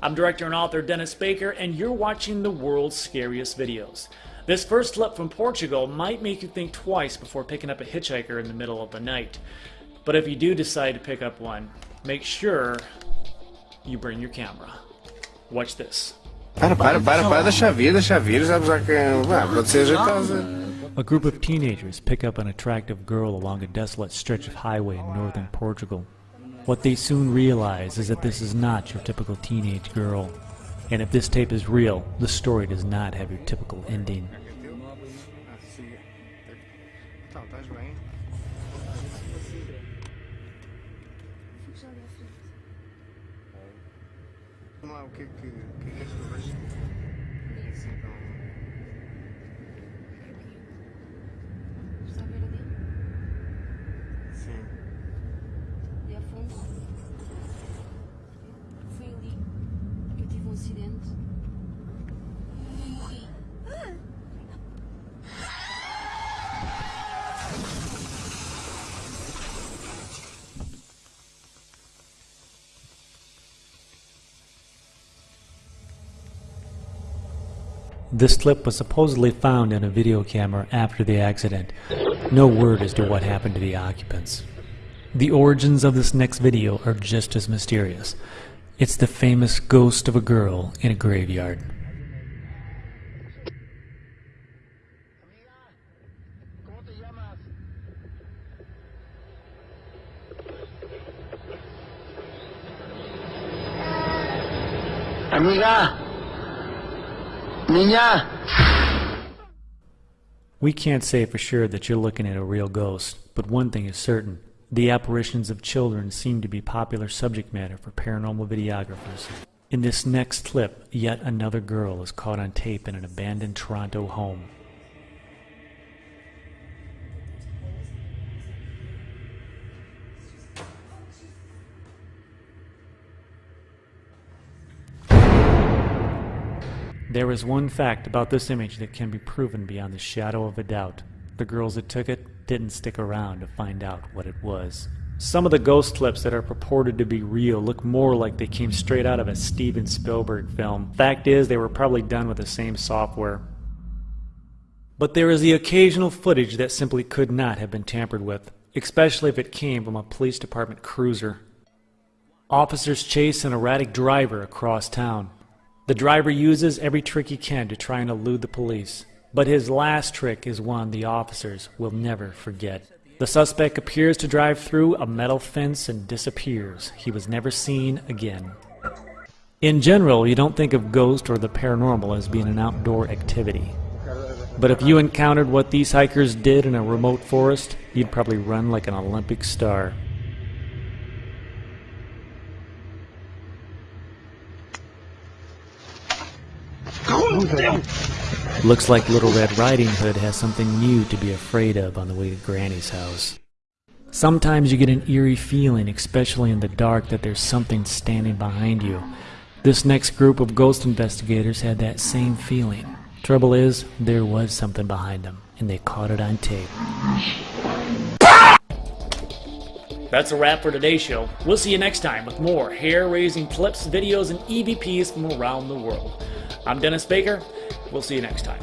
I'm director and author Dennis Baker, and you're watching the world's scariest videos. This first clip from Portugal might make you think twice before picking up a hitchhiker in the middle of the night. But if you do decide to pick up one, make sure you bring your camera. Watch this. Para, para, para, para, deixa vir, deixa vir, já já que. Ah, pode ser jeitosa. A group of teenagers pick up an attractive girl along a desolate stretch of highway in northern Portugal. What they soon realize is that this is not your typical teenage girl. And if this tape is real, the story does not have your typical ending. Então, estás bem? Vamos lá, o que é que, o que, é que és que eu? Assim, então. Acidente. This clip was supposedly found in a video camera after the accident. No word as to what happened to the occupants. The origins of this next video are just as mysterious. It's the famous ghost of a girl in a graveyard. Amiga! Minha! We can't say for sure that you're looking at a real ghost, but one thing is certain. The apparitions of children seem to be popular subject matter for paranormal videographers. In this next clip, yet another girl is caught on tape in an abandoned Toronto home. There is one fact about this image that can be proven beyond the shadow of a doubt. The girls that took it didn't stick around to find out what it was. Some of the ghost clips that are purported to be real look more like they came straight out of a Steven Spielberg film. Fact is, they were probably done with the same software. But there is the occasional footage that simply could not have been tampered with, especially if it came from a police department cruiser. Officers chase an erratic driver across town. The driver uses every trick he can to try and elude the police, but his last trick is one the officers will never forget. The suspect appears to drive through a metal fence and disappears. He was never seen again. In general, you don't think of ghost or the paranormal as being an outdoor activity. But if you encountered what these hikers did in a remote forest, you'd probably run like an Olympic star. Looks like Little Red Riding Hood has something new to be afraid of on the way to Granny's house. Sometimes you get an eerie feeling, especially in the dark, that there's something standing behind you. This next group of ghost investigators had that same feeling. Trouble is, there was something behind them, and they caught it on tape. That's a wrap for today's show. We'll see you next time with more hair raising clips, videos, and EVPs from around the world. I'm Dennis Baker. We'll see you next time.